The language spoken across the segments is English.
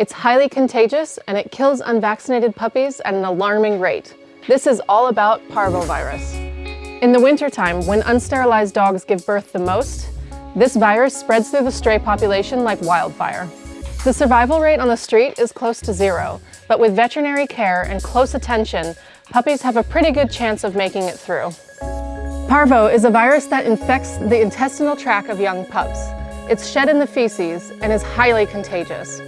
It's highly contagious and it kills unvaccinated puppies at an alarming rate. This is all about parvovirus. In the wintertime, when unsterilized dogs give birth the most, this virus spreads through the stray population like wildfire. The survival rate on the street is close to zero, but with veterinary care and close attention, puppies have a pretty good chance of making it through. Parvo is a virus that infects the intestinal tract of young pups. It's shed in the feces and is highly contagious.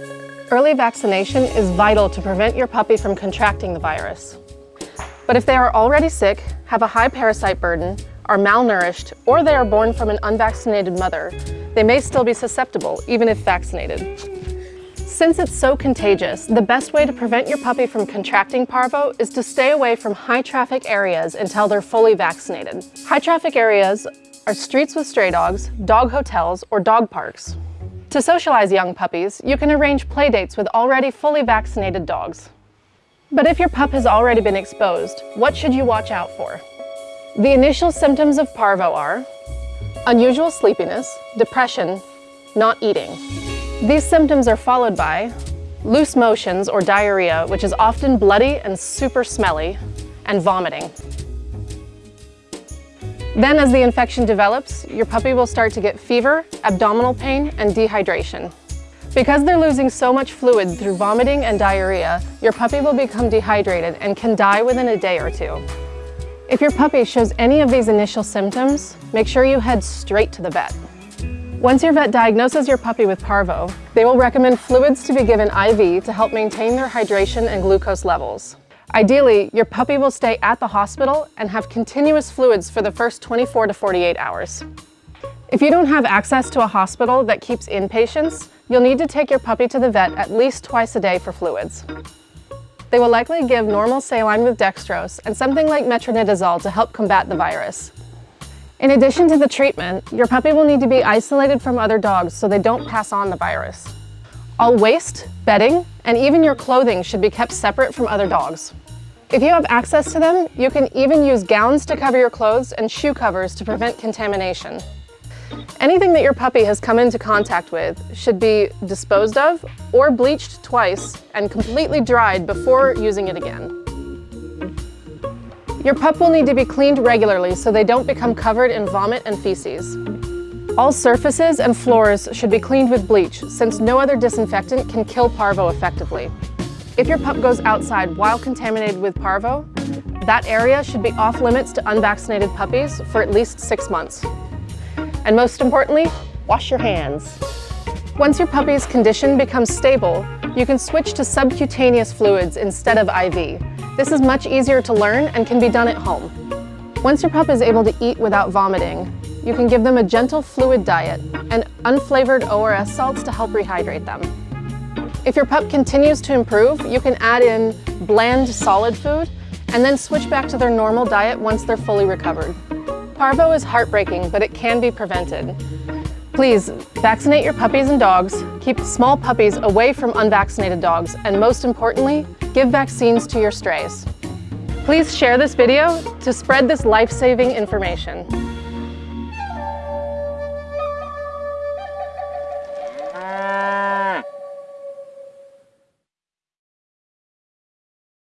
Early vaccination is vital to prevent your puppy from contracting the virus. But if they are already sick, have a high parasite burden, are malnourished, or they are born from an unvaccinated mother, they may still be susceptible, even if vaccinated. Since it's so contagious, the best way to prevent your puppy from contracting parvo is to stay away from high traffic areas until they're fully vaccinated. High traffic areas are streets with stray dogs, dog hotels, or dog parks. To socialize young puppies, you can arrange playdates with already fully vaccinated dogs. But if your pup has already been exposed, what should you watch out for? The initial symptoms of parvo are unusual sleepiness, depression, not eating. These symptoms are followed by loose motions or diarrhea, which is often bloody and super smelly, and vomiting. Then as the infection develops, your puppy will start to get fever, abdominal pain, and dehydration. Because they're losing so much fluid through vomiting and diarrhea, your puppy will become dehydrated and can die within a day or two. If your puppy shows any of these initial symptoms, make sure you head straight to the vet. Once your vet diagnoses your puppy with parvo, they will recommend fluids to be given IV to help maintain their hydration and glucose levels. Ideally, your puppy will stay at the hospital and have continuous fluids for the first 24 to 48 hours. If you don't have access to a hospital that keeps inpatients, you'll need to take your puppy to the vet at least twice a day for fluids. They will likely give normal saline with dextrose and something like metronidazole to help combat the virus. In addition to the treatment, your puppy will need to be isolated from other dogs so they don't pass on the virus. All waste, bedding, and even your clothing should be kept separate from other dogs. If you have access to them, you can even use gowns to cover your clothes and shoe covers to prevent contamination. Anything that your puppy has come into contact with should be disposed of or bleached twice and completely dried before using it again. Your pup will need to be cleaned regularly so they don't become covered in vomit and feces. All surfaces and floors should be cleaned with bleach since no other disinfectant can kill parvo effectively. If your pup goes outside while contaminated with parvo, that area should be off limits to unvaccinated puppies for at least six months. And most importantly, wash your hands. Once your puppy's condition becomes stable, you can switch to subcutaneous fluids instead of IV. This is much easier to learn and can be done at home. Once your pup is able to eat without vomiting, you can give them a gentle fluid diet and unflavored ORS salts to help rehydrate them. If your pup continues to improve, you can add in bland solid food and then switch back to their normal diet once they're fully recovered. Parvo is heartbreaking, but it can be prevented. Please, vaccinate your puppies and dogs, keep small puppies away from unvaccinated dogs, and most importantly, give vaccines to your strays. Please share this video to spread this life-saving information.